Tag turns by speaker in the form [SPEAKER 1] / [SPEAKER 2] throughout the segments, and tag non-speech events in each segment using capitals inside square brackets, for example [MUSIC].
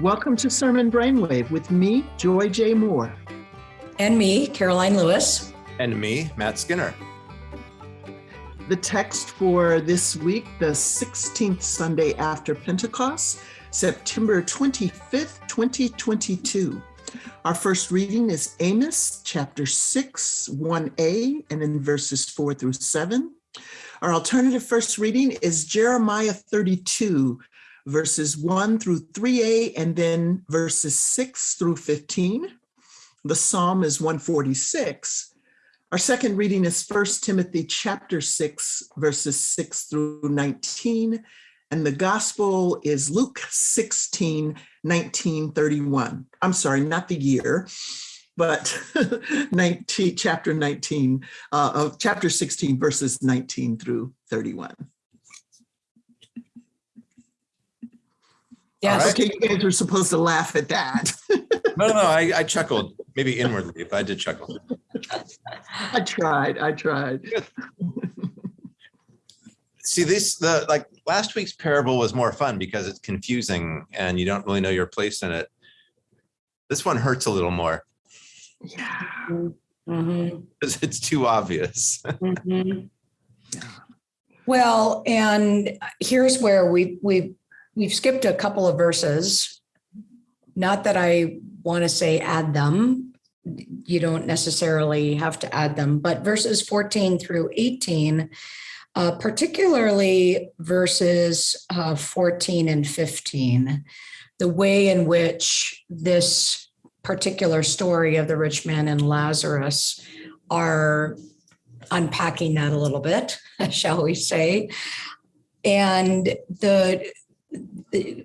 [SPEAKER 1] Welcome to Sermon Brainwave with me, Joy J. Moore.
[SPEAKER 2] And me, Karoline Lewis.
[SPEAKER 3] And me, Matt Skinner.
[SPEAKER 1] The text for this week, the 16th Sunday after Pentecost, September 25th, 2022. Our first reading is Amos chapter 6, 1a, and in verses 4 through 7. Our alternative first reading is Jeremiah 32, verses 1 through 3a, and then verses 6 through 15. The psalm is 146. Our second reading is 1 Timothy chapter 6, verses 6 through 19. And the gospel is Luke 16, 19, 31. I'm sorry, not the year, but [LAUGHS] 19, chapter 19 uh, of chapter 16, verses 19 through 31.
[SPEAKER 2] Yes.
[SPEAKER 1] Right. Okay, you guys were supposed to laugh at that.
[SPEAKER 3] no, no, no, I, I chuckled, maybe inwardly, but I did chuckle.
[SPEAKER 1] I tried, I tried.
[SPEAKER 3] See, this, the like last week's parable was more fun because it's confusing and you don't really know your place in it. This one hurts a little more.
[SPEAKER 1] Yeah.
[SPEAKER 2] Mm-hmm.
[SPEAKER 3] Because it's too obvious.
[SPEAKER 2] Mm-hmm. Well, and here's where we we we've skipped a couple of verses. Not that I want to say add them. You don't necessarily have to add them, but verses 14 through 18, uh, particularly verses uh, 14 and 15, the way in which this particular story of the rich man and Lazarus are unpacking that a little bit, [LAUGHS] shall we say. And the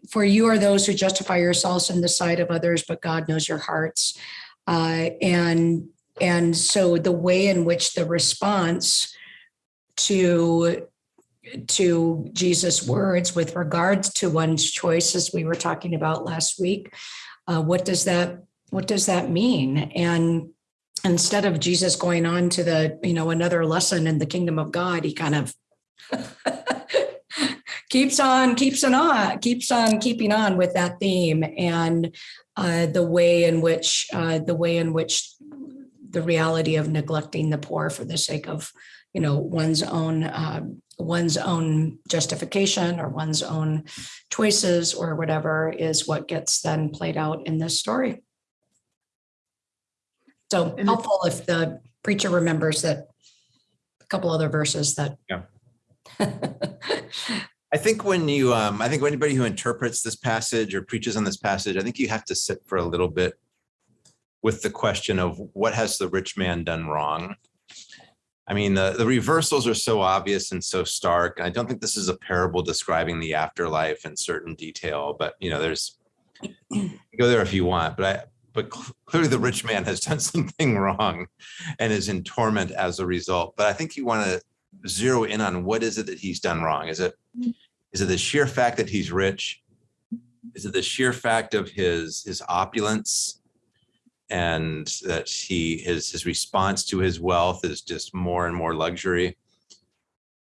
[SPEAKER 2] for you are those who justify yourselves in the sight of others, but God knows your hearts. Uh, and and so the way in which the response to to Jesus' words with regards to one's choices we were talking about last week, uh, what does that what does that mean? And instead of Jesus going on to the you know another lesson in the kingdom of God, he kind of [LAUGHS] keeps on keeps on keeps on keeping on with that theme and uh, the way in which uh, the way in which the reality of neglecting the poor for the sake of you know one's own uh, one's own justification or one's own choices or whatever is what gets then played out in this story so
[SPEAKER 1] And
[SPEAKER 2] helpful if the preacher remembers that a couple other verses that
[SPEAKER 3] Yeah. [LAUGHS] I think when you, um, I think anybody who interprets this passage or preaches on this passage, I think you have to sit for a little bit with the question of what has the rich man done wrong? I mean, the, the reversals are so obvious and so stark. I don't think this is a parable describing the afterlife in certain detail, but you know, there's go there if you want, but I, but clearly the rich man has [LAUGHS] done something wrong and is in torment as a result. But I think you want to zero in on what is it that he's done wrong? Is it is it the sheer fact that he's rich? Is it the sheer fact of his his opulence and that he his his response to his wealth is just more and more luxury?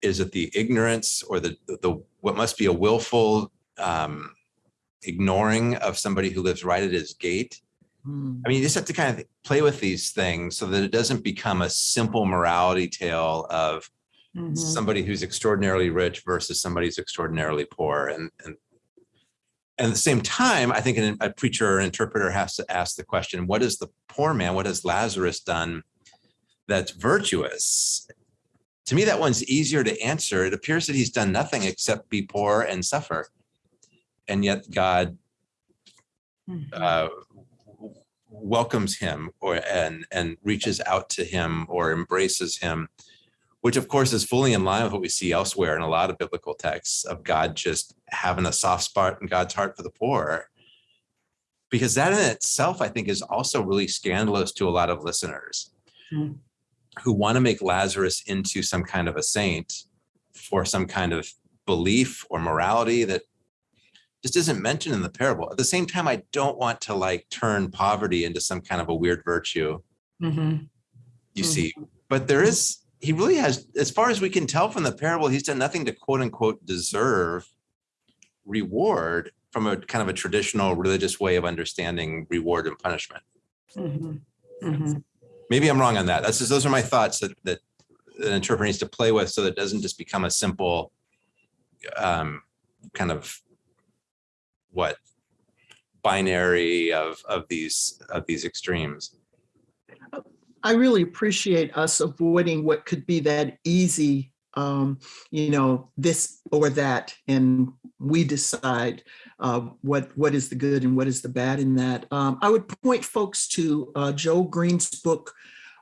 [SPEAKER 3] Is it the ignorance or the the what must be a willful um, ignoring of somebody who lives right at his gate?
[SPEAKER 1] Hmm.
[SPEAKER 3] I mean, you just have to kind of play with these things so that it doesn't become a simple morality tale of
[SPEAKER 2] Mhm.
[SPEAKER 3] somebody who's extraordinarily rich versus somebody who's extraordinarily poor. And, and, and at the same time, I think an, a preacher or interpreter has to ask the question, what is the poor man, what has Lazarus done that's virtuous? To me, that one's easier to answer. It appears that he's done nothing except be poor and suffer. And yet God
[SPEAKER 2] Mhm.
[SPEAKER 3] uh, welcomes him or and and reaches out to him or embraces him which of course is fully in line with what we see elsewhere in a lot of biblical texts of God just having a soft spot in God's heart for the poor. Because that in itself, I think, is also really scandalous to a lot of listeners
[SPEAKER 2] Hmm.
[SPEAKER 3] who want to make Lazarus into some kind of a saint for some kind of belief or morality that just isn't mentioned in the parable. At the same time, I don't want to like turn poverty into some kind of a weird virtue,
[SPEAKER 2] Mhm.
[SPEAKER 3] you
[SPEAKER 2] Mhm.
[SPEAKER 3] see. But there is, he really has, as far as we can tell from the parable, he's done nothing to quote unquote deserve reward from a kind of a traditional religious way of understanding reward and punishment.
[SPEAKER 2] Mhm, mhm.
[SPEAKER 3] Maybe I'm wrong on that. That's just, those are my thoughts that, that an interpreter needs to play with so that it doesn't just become a simple um, kind of what binary of, of these, of these extremes.
[SPEAKER 1] I really appreciate us avoiding what could be that easy, um, you know, this or that, and we decide uh, what what is the good and what is the bad in that. Um, I would point folks to uh, Joel Green's book,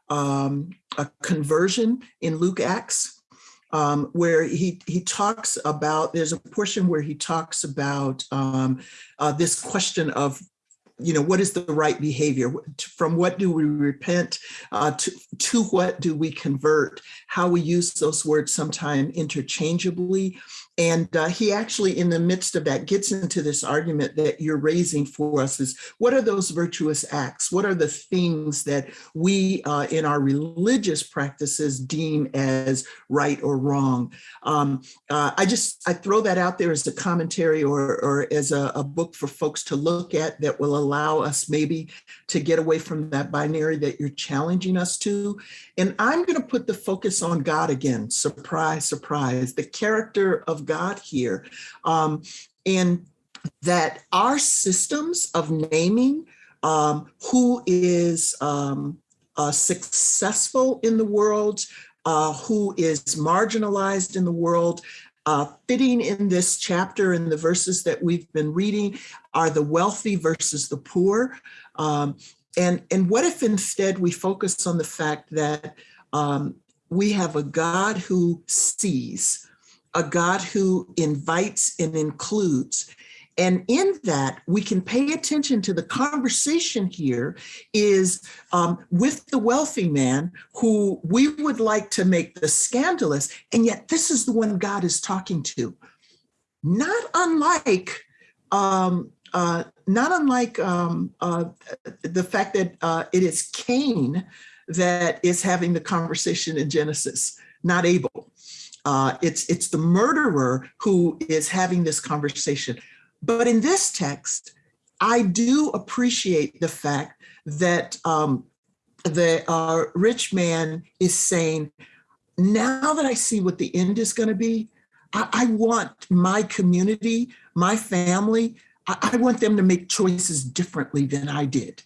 [SPEAKER 1] um, A Conversion in Luke Acts, um, where he he talks about. There's a portion where he talks about um, uh, this question of you know, what is the right behavior? From what do we repent? Uh, to, to what do we convert? How we use those words sometimes interchangeably. And uh, he actually, in the midst of that, gets into this argument that you're raising for us is what are those virtuous acts? What are the things that we uh, in our religious practices deem as right or wrong? Um, uh, I just, I throw that out there as a commentary or, or as a, a book for folks to look at that will allow us maybe to get away from that binary that you're challenging us to. And I'm going to put the focus on God again. Surprise, surprise, the character of God here. Um, and that our systems of naming um, who is um, uh, successful in the world, uh, who is marginalized in the world, uh, fitting in this chapter in the verses that we've been reading are the wealthy versus the poor. Um, and, and what if instead we focus on the fact that um, we have a God who sees, a God who invites and includes. And in that, we can pay attention to the conversation here is um, with the wealthy man who we would like to make the scandalous, and yet this is the one God is talking to. Not unlike um, uh, not unlike um, uh, the fact that uh, it is Cain that is having the conversation in Genesis, not Abel. Uh, it's it's the murderer who is having this conversation. But in this text, I do appreciate the fact that um, the uh, rich man is saying, now that I see what the end is going to be, I, I, want my community, my family, I, I want them to make choices differently than I did.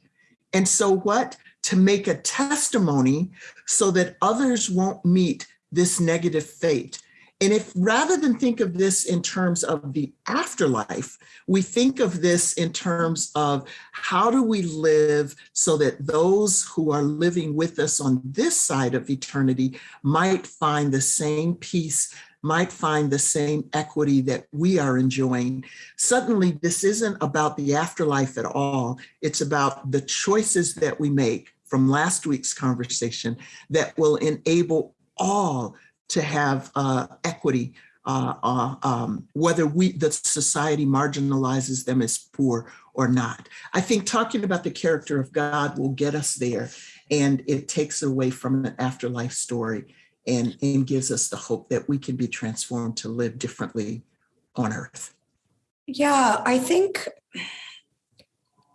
[SPEAKER 1] And so what? To make a testimony so that others won't meet this negative fate. And if rather than think of this in terms of the afterlife, we think of this in terms of how do we live so that those who are living with us on this side of eternity might find the same peace, might find the same equity that we are enjoying. Suddenly, this isn't about the afterlife at all. It's about the choices that we make from last week's conversation that will enable all to have uh, equity, uh, uh, um, whether we the society marginalizes them as poor or not. I think talking about the character of God will get us there, and it takes away from an afterlife story and, and gives us the hope that we can be transformed to live differently on earth.
[SPEAKER 2] Yeah, I think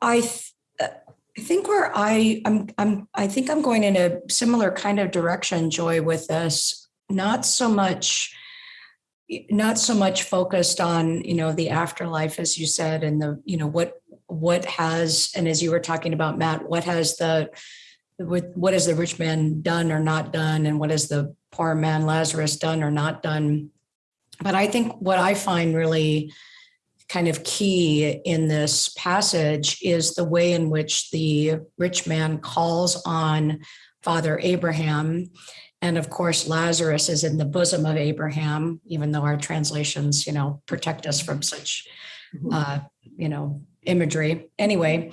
[SPEAKER 2] I th- I think where I I'm I'm I think I'm going in a similar kind of direction, Joy, with this. Not so much not so much focused on you know the afterlife as you said and the you know what what has and as you were talking about matt what has the with what has the rich man done or not done and what has the poor man lazarus done or not done but i think what i find really kind of key in this passage is the way in which the rich man calls on father abraham. And of course lazarus is in the bosom of abraham even though our translations you know protect us from such uh, you know imagery. Anyway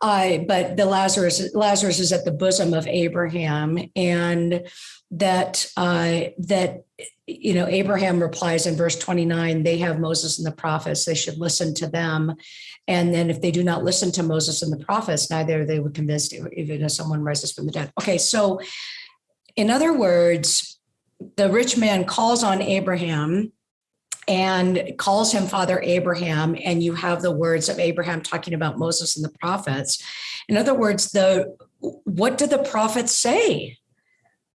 [SPEAKER 2] uh, but the lazarus lazarus is at the bosom of abraham and that uh, that you know abraham replies in verse 29 they have moses and the prophets. They should listen to them. And then if they do not listen to moses and the prophets neither they would convinced even if someone rises from the dead. Okay so in other words the rich man calls on abraham and calls him Father Abraham, and you have the words of Abraham talking about Moses and the prophets. In other words, the what do the prophets say?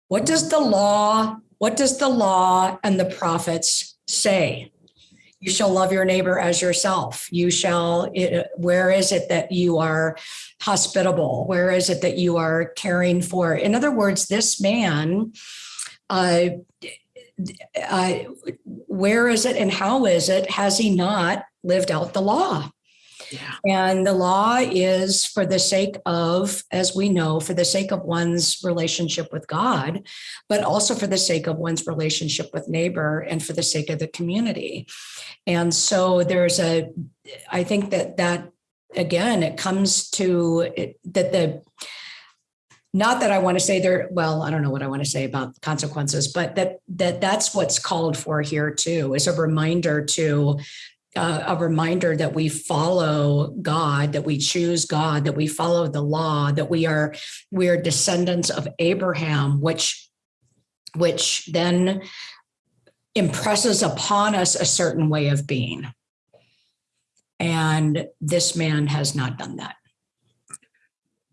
[SPEAKER 2] What does the law, what does the law and the prophets say? You shall love your neighbor as yourself. You shall, where is it that you are hospitable? Where is it that you are caring for? In other words, this man, uh, uh, where is it and how is it? Has he not lived out the law?
[SPEAKER 1] Yeah.
[SPEAKER 2] And the law is for the sake of, as we know, for the sake of one's relationship with God, but also for the sake of one's relationship with neighbor and for the sake of the community. And so there's a, I think that that, again, it comes to it, that the, not that I want to say there, well, I don't know what I want to say about consequences, but that, that that's what's called for here too, is a reminder to uh, a reminder that we follow God, that we choose God, that we follow the law, that we are we are descendants of Abraham, which which then impresses upon us a certain way of being. And this man has not done that.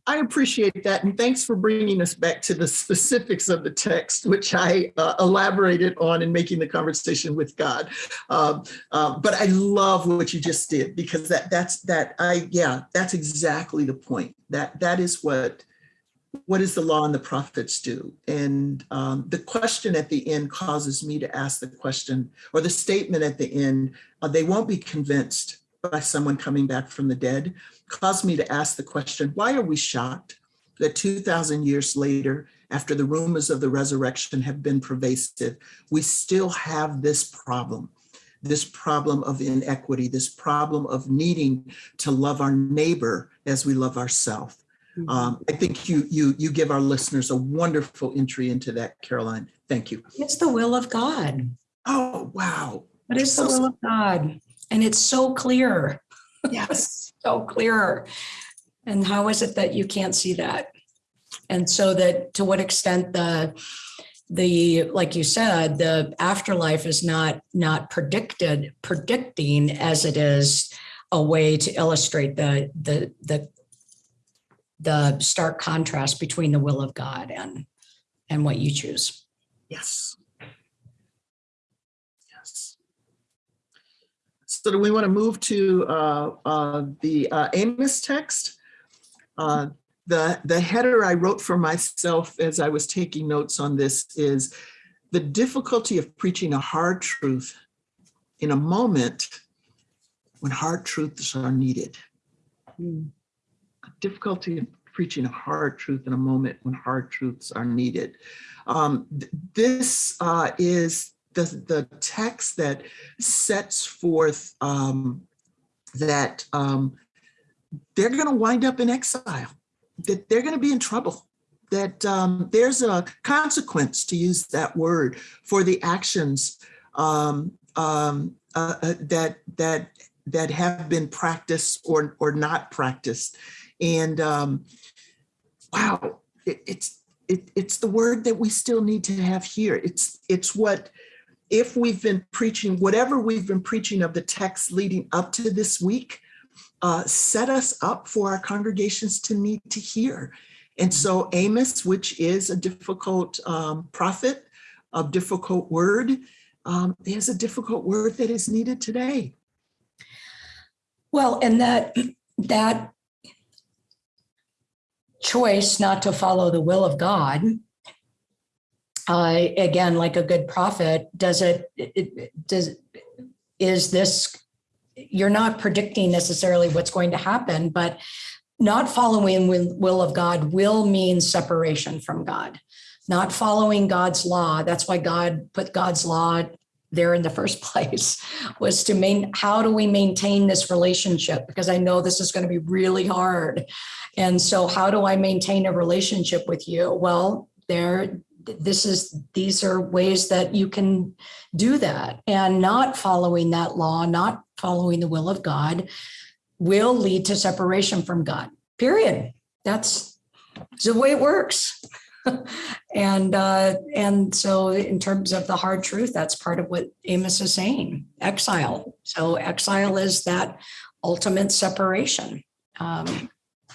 [SPEAKER 1] I appreciate that. And thanks for bringing us back to the specifics of the text, which I uh, elaborated on in making the conversation with God. Um, uh, but I love what you just did because that that's that I yeah that's exactly the point. That that is what what does the law and the prophets do? And um, the question at the end causes me to ask the question, or the statement at the end, uh, they won't be convinced by someone coming back from the dead caused me to ask the question, why are we shocked that 2000 years later, after the rumors of the resurrection have been pervasive, we still have this problem, this problem of inequity, this problem of needing to love our neighbor as we love ourselves. Um, I think you, you, you give our listeners a wonderful entry into that, Karoline. Thank you.
[SPEAKER 2] It's the will of God.
[SPEAKER 1] Oh, wow.
[SPEAKER 2] It is the will of God. And it's so clear.
[SPEAKER 1] Yes. [LAUGHS]
[SPEAKER 2] so clear. And how is it that you can't see that? And so that to what extent the the like you said the afterlife is not not predicted predicting as it is a way to illustrate the the the the stark contrast between the will of God and and what you choose.
[SPEAKER 1] Yes. Yes. So do we want to move to uh, uh, the uh, Amos text? Uh, The, the header I wrote for myself as I was taking notes on this is the difficulty of preaching a hard truth in a moment when hard truths are needed. Difficulty of preaching a hard truth in a moment when hard truths are needed. Um, th- This uh, is the, the text that sets forth um, that um, they're going to wind up in exile, that they're going to be in trouble, that um, there's a consequence, to use that word, for the actions um, um, uh, uh, that that that have been practiced or or not practiced, and um, wow, it, it's it, it's the word that we still need to have here. It's it's what if we've been preaching whatever we've been preaching of the text leading up to this week, uh, set us up for our congregations to need to hear. And so Amos, which is a difficult um, prophet, a difficult word, um, is a difficult word that is needed today.
[SPEAKER 2] Well, and that that choice not to follow the will of God, uh, again, like a good prophet, does it, it- does is this you're not predicting necessarily what's going to happen, but not following will of God will mean separation from God. Not following God's law. That's why God put God's law there in the first [LAUGHS] place was to main how do we maintain this relationship because i know this is going to be really hard and so how do i maintain a relationship with you well there this is these are ways that you can do that and not following that law not following the will of god will lead to separation from god period that's the way it works [LAUGHS] And, uh, and so in terms of the hard truth, that's part of what Amos is saying, exile. So exile is that ultimate separation. Um,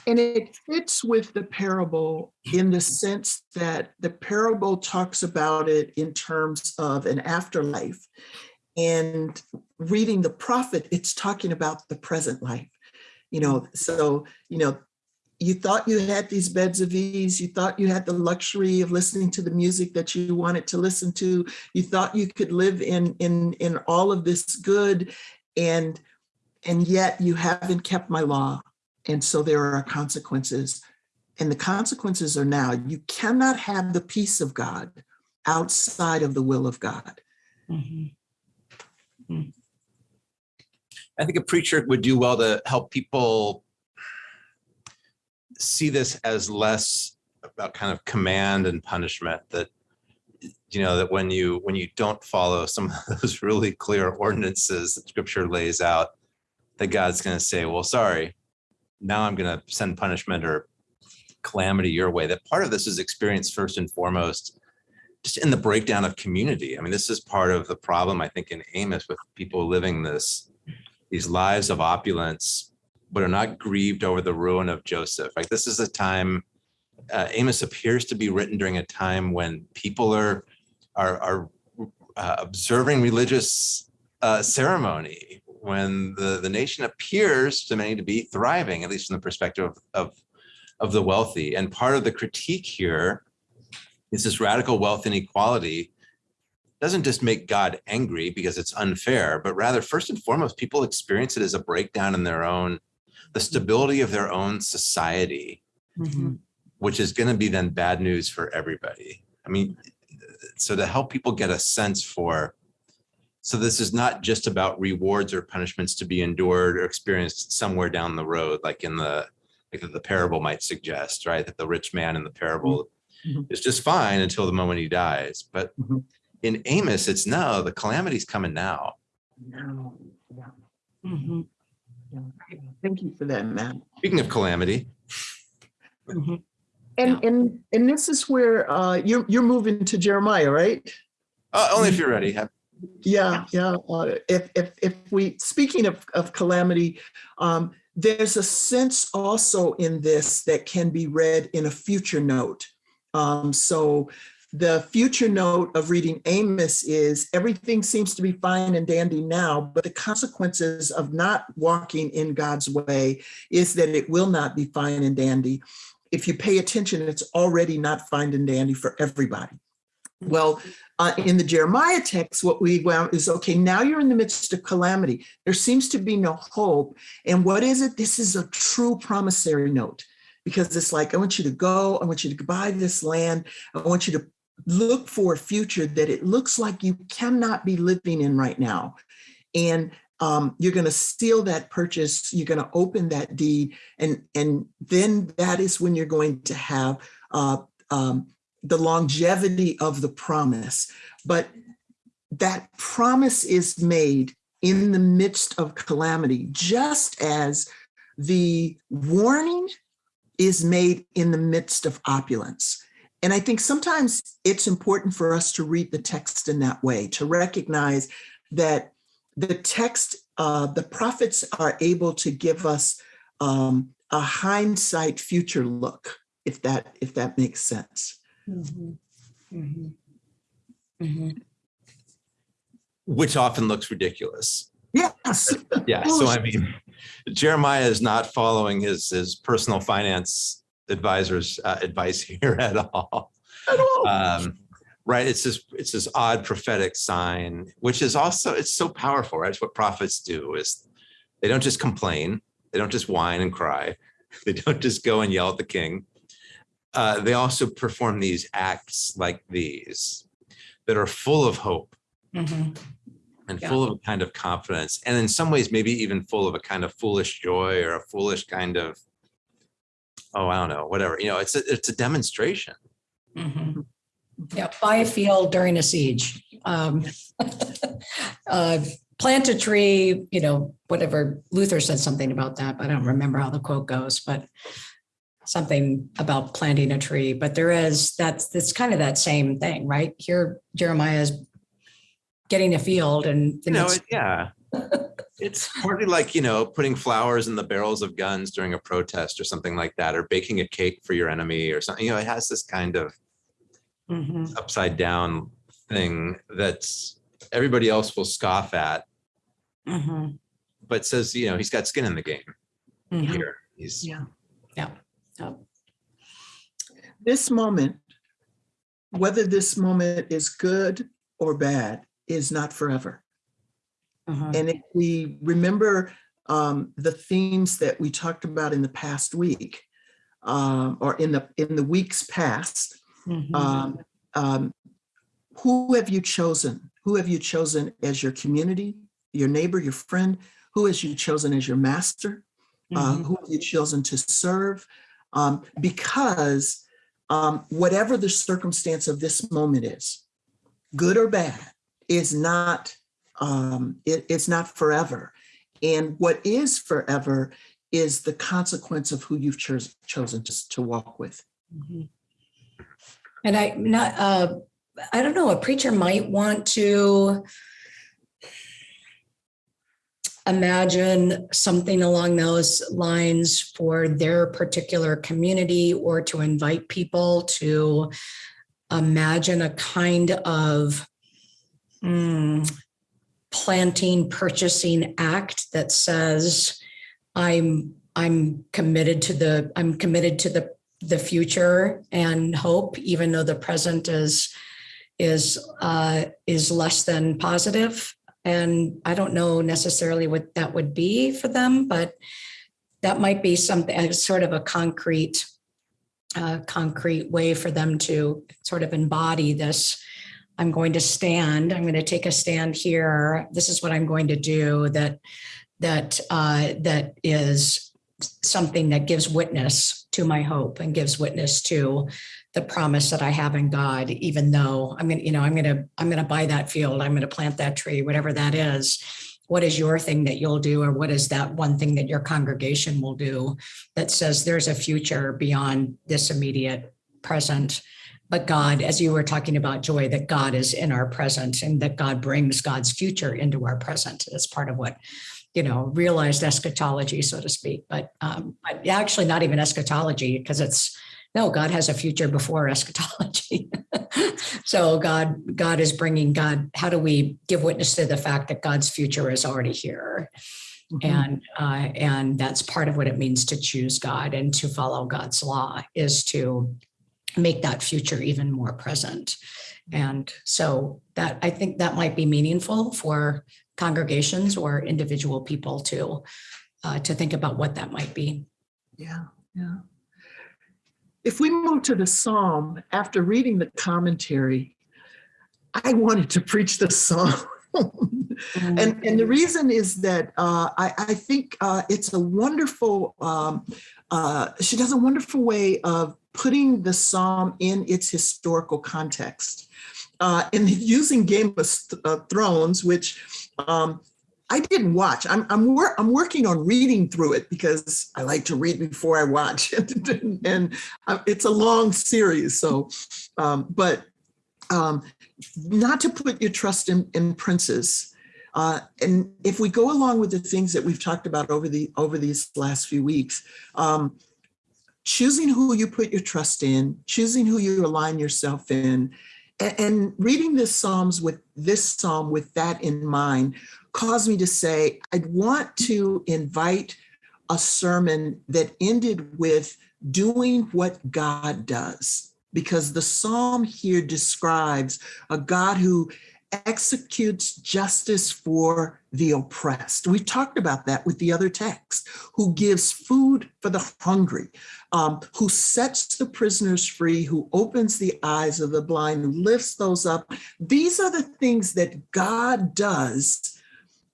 [SPEAKER 1] And it fits with the parable in the sense that the parable talks about it in terms of an afterlife. And reading the prophet, it's talking about the present life. You know, so, you know, you thought you had these beds of ease, you thought you had the luxury of listening to the music that you wanted to listen to. You thought you could live in in in all of this good and and yet you haven't kept my law. And so there are consequences. And the consequences are now you cannot have the peace of God outside of the will of God.
[SPEAKER 2] mhm.
[SPEAKER 3] I think a preacher would do well to help people see this as less about kind of command and punishment that you know that when you when you don't follow some of [LAUGHS] those really clear ordinances that scripture lays out that god's going to say well sorry now i'm going to send punishment or calamity your way that part of this is experienced first and foremost just in the breakdown of community i mean this is part of the problem i think in amos with people living this these lives of opulence but are not grieved over the ruin of Joseph. Like this is a time, uh, Amos appears to be written during a time when people are are, are uh, observing religious uh, ceremony, when the, the nation appears to many to be thriving, at least from the perspective of, of, of the wealthy. And part of the critique here is this radical wealth inequality doesn't just make God angry because it's unfair, but rather, first and foremost, people experience it as a breakdown in their own the stability of their own society,
[SPEAKER 2] Mhm.
[SPEAKER 3] which is going to be then bad news for everybody. I mean, so to help people get a sense for, so this is not just about rewards or punishments to be endured or experienced somewhere down the road, like in the like the parable might suggest, right? That the rich man in the parable
[SPEAKER 1] Mhm.
[SPEAKER 3] is just fine until the moment he dies. But
[SPEAKER 1] Mhm.
[SPEAKER 3] in Amos, it's no, the calamity's coming now.
[SPEAKER 2] Mhm.
[SPEAKER 1] Thank you for that, Matt.
[SPEAKER 3] Speaking of calamity,
[SPEAKER 2] Mhm.
[SPEAKER 1] And and and this is where uh, you're you're moving to Jeremiah, right?
[SPEAKER 3] uh, only if you're ready. Have-
[SPEAKER 1] Yeah, yeah. Uh, if if if we speaking of of calamity, um, there's a sense also in this that can be read in a future note. Um, so the future note of reading Amos is everything seems to be fine and dandy now, but the consequences of not walking in God's way is that it will not be fine and dandy. If you pay attention, it's already not fine and dandy for everybody. Well, uh, in the Jeremiah text, what we found is okay, now you're in the midst of calamity. There seems to be no hope. And what is it? This is a true promissory note because it's like, I want you to go, I want you to buy this land, I want you to look for a future that it looks like you cannot be living in right now. And um, you're going to seal that purchase, you're going to open that deed, and, and then that is when you're going to have uh, um, the longevity of the promise. But that promise is made in the midst of calamity, just as the warning is made in the midst of opulence. And I think sometimes it's important for us to read the text in that way, to recognize that the text, uh, the prophets are able to give us um, a hindsight future look, if that if that makes sense.
[SPEAKER 2] Mhm. Mhm. Mhm.
[SPEAKER 3] which often looks ridiculous.
[SPEAKER 1] Yes.
[SPEAKER 3] Yeah. So I mean, Jeremiah is not following his his personal finance advisor's uh, advice here at all.
[SPEAKER 1] At all.
[SPEAKER 3] Um, right. It's this it's this odd prophetic sign, which is also it's so powerful. Right. It's what prophets do is they don't just complain, they don't just whine and cry, [LAUGHS] they don't just go and yell at the king. Uh, they also perform these acts like these that are full of hope
[SPEAKER 2] Mhm.
[SPEAKER 3] and
[SPEAKER 2] Yeah.
[SPEAKER 3] full of a kind of confidence and in some ways maybe even full of a kind of foolish joy or a foolish kind of oh i don't know whatever you know it's a, it's a demonstration
[SPEAKER 2] Mhm. Yeah, buy a field during a siege. Um, [LAUGHS] uh, Plant a tree, you know, whatever, Luther said something about that, but I don't remember how the quote goes, but something about planting a tree, but there is, that's, that's kind of that same thing, right? Here Jeremiah is getting a field and.
[SPEAKER 3] You know, [LAUGHS]
[SPEAKER 2] it's-
[SPEAKER 3] it- yeah. It's partly like, you know, putting flowers in the barrels of guns during a protest or something like that, or baking a cake for your enemy or something, you know, it has this kind of
[SPEAKER 2] Mhm,
[SPEAKER 3] upside down thing that's everybody else will scoff at,
[SPEAKER 2] mhm,
[SPEAKER 3] but says, you know, he's got skin in the game
[SPEAKER 2] mhm.
[SPEAKER 3] here. He's,
[SPEAKER 1] Yeah.
[SPEAKER 2] Yeah.
[SPEAKER 1] This moment, whether this moment is good or bad, is not forever.
[SPEAKER 2] Mhm,
[SPEAKER 1] And if we remember um, the themes that we talked about in the past week, um, or in the in the weeks past,
[SPEAKER 2] mhm,
[SPEAKER 1] um, um, who have you chosen? Who have you chosen as your community, your neighbor, your friend? Who has you chosen as your master? Uh,
[SPEAKER 2] mhm,
[SPEAKER 1] who have you chosen to serve? Um, because um, whatever the circumstance of this moment is, good or bad, is not um, it- it's not forever. And what is forever is the consequence of who you've chos- chosen to, to walk with.
[SPEAKER 2] mhm. And I not, uh, I don't know, a preacher might want to imagine something along those lines for their particular community or to invite people to imagine a kind of hmm, planting purchasing act that says i'm i'm committed to the i'm committed to the the future and hope even though the present is is uh is less than positive and I don't know necessarily what that would be for them, but that might be something, uh, sort of a concrete, uh, concrete way for them to sort of embody this. I'm going to stand, I'm going to take a stand here. This is what I'm going to do that, that, uh, that is something that gives witness to my hope and gives witness to the promise that I have in God, even though I'm gonna, you know, I'm gonna, I'm gonna buy that field, I'm gonna plant that tree, whatever that is. What is your thing that you'll do, or what is that one thing that your congregation will do that says there's a future beyond this immediate present? But God, as you were talking about joy, that God is in our present and that God brings God's future into our present. That's part of what you know, realized eschatology, so to speak, but um, but actually not even eschatology because it's no, God has a future before eschatology. [LAUGHS] so God, God is bringing God. How do we give witness to the fact that God's future is already here?
[SPEAKER 1] Mhm.
[SPEAKER 2] And uh, and that's part of what it means to choose God and to follow God's law is to make that future even more present. And so that I think that might be meaningful for congregations or individual people to uh, to think about what that might be.
[SPEAKER 1] Yeah, yeah. If we move to the Psalm, after reading the commentary, I wanted to preach the Psalm. and, and the reason is that uh, I, I think uh, it's a wonderful, um, uh, she does a wonderful way of putting the Psalm in its historical context. Uh, and [LAUGHS] using Game of uh, Thrones, which um, I didn't watch. I'm I'm, wor- I'm working on reading through it because I like to read before I watch, and, [LAUGHS] and uh, it's a long series. So, um, but um, not to put your trust in, in princes. Uh, and if we go along with the things that we've talked about over the over these last few weeks, um, choosing who you put your trust in, choosing who you align yourself in, and, reading this psalms with this psalm with that in mind caused me to say I'd want to invite a sermon that ended with doing what God does, because the psalm here describes a God who executes justice for the oppressed. We talked about that with the other text, who gives food for the hungry, um, who sets the prisoners free, who opens the eyes of the blind, who lifts those up. These are the things that God does.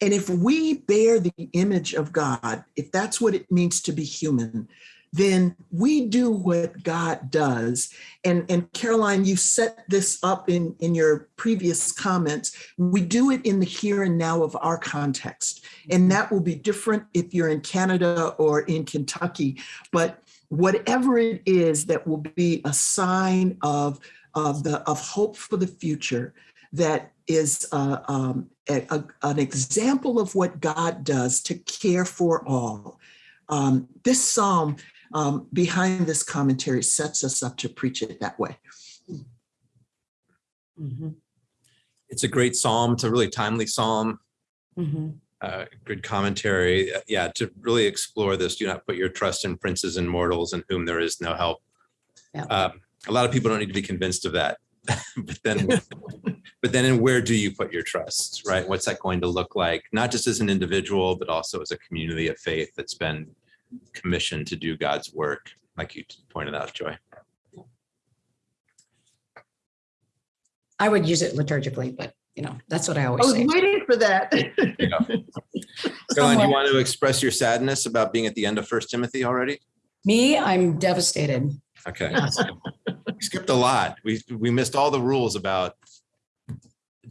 [SPEAKER 1] And if we bear the image of God, if that's what it means to be human, then we do what God does. And, and Karoline, you set this up in, in your previous comments. We do it in the here and now of our context. And that will be different if you're in Canada or in Kentucky. But whatever it is that will be a sign of, of the, of hope for the future that is uh, um, a- a- an example of what God does to care for all. Um, this psalm um, behind this commentary sets us up to preach it that way.
[SPEAKER 2] Mhm,
[SPEAKER 3] It's a great psalm. It's a really timely psalm.
[SPEAKER 2] mhm.
[SPEAKER 3] uh, good commentary. Uh, Yeah, to really explore this, do not put your trust in princes and mortals in whom there is no help.
[SPEAKER 2] Yeah.
[SPEAKER 3] Um, A lot of people don't need to be convinced of that. [LAUGHS] But then, [LAUGHS] but then in where do you put your trust, right? What's that going to look like? Not just as an individual, but also as a community of faith that's been commissioned to do God's work, like you pointed out, Joy.
[SPEAKER 2] I would use it liturgically, but you know, that's what I always I
[SPEAKER 1] was
[SPEAKER 2] say.
[SPEAKER 1] waiting for that. [LAUGHS]
[SPEAKER 3] Karoline, do you want to express your sadness about being at the end of First Timothy already?
[SPEAKER 2] Me, I'm devastated.
[SPEAKER 3] Okay. [LAUGHS] We Skipped a lot. We, we missed all the rules about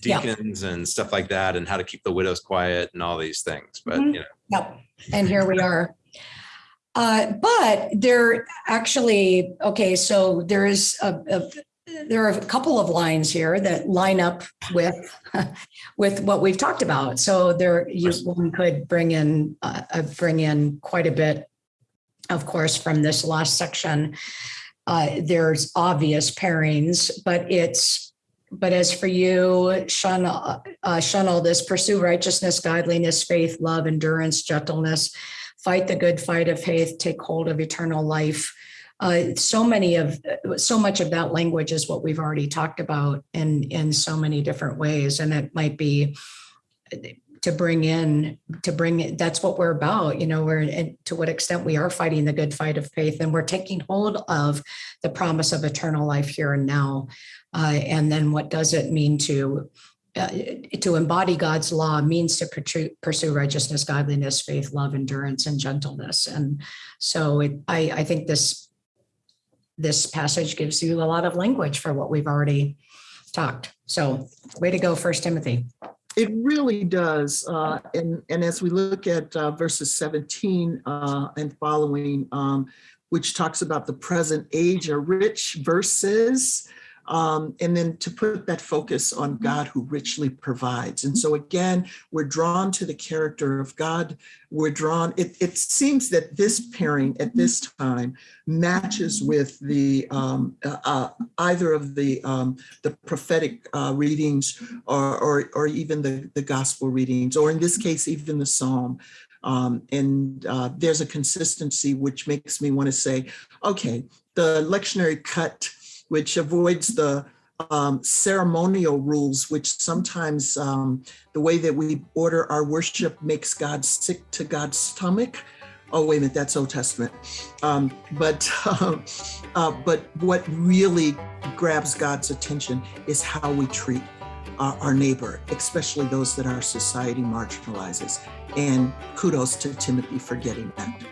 [SPEAKER 2] Yeah.
[SPEAKER 3] deacons and stuff like that and how to keep the widows quiet and all these things, but
[SPEAKER 2] Mhm.
[SPEAKER 3] you know,
[SPEAKER 2] Yep, and here we are. Uh, but there actually, okay, so there is a, a, there are a couple of lines here that line up with, [LAUGHS] with what we've talked about. So there, you, one could bring in, uh, uh, bring in quite a bit, of course, from this last section. Uh, there's obvious pairings, but it's, but as for you, shun, uh, uh, shun all this, pursue righteousness, godliness, faith, love, endurance, gentleness, fight the good fight of faith, take hold of eternal life. Uh, so many of, so much of that language is what we've already talked about in, in so many different ways. And it might be to bring in, to bring it, that's what we're about, you know, we're, and to what extent we are fighting the good fight of faith and we're taking hold of the promise of eternal life here and now. Uh, and then what does it mean to uh, to embody God's law means to pursue, righteousness, godliness, faith, love, endurance, and gentleness. And so it, I, I think this this passage gives you a lot of language for what we've already talked. So way to go, First Timothy.
[SPEAKER 1] It really does. Uh, and, and as we look at uh, verses 17 uh, and following, um, which talks about the present age are rich verses, um, and then to put that focus on God who richly provides. And so again, we're drawn to the character of God. We're drawn, it, it seems that this pairing at this time matches with the um, uh, uh, either of the um, the prophetic uh, readings or, or, or even the, the gospel readings, or in this case, even the psalm. Um, and uh, there's a consistency which makes me want to say, okay, the lectionary cut, which avoids the um, ceremonial rules, which sometimes um, the way that we order our worship makes God sick to God's stomach. Oh, wait a minute, that's Old Testament. Um, but um, uh, but what really grabs God's attention is how we treat our, our neighbor, especially those that our society marginalizes. And kudos to Timothy for getting that.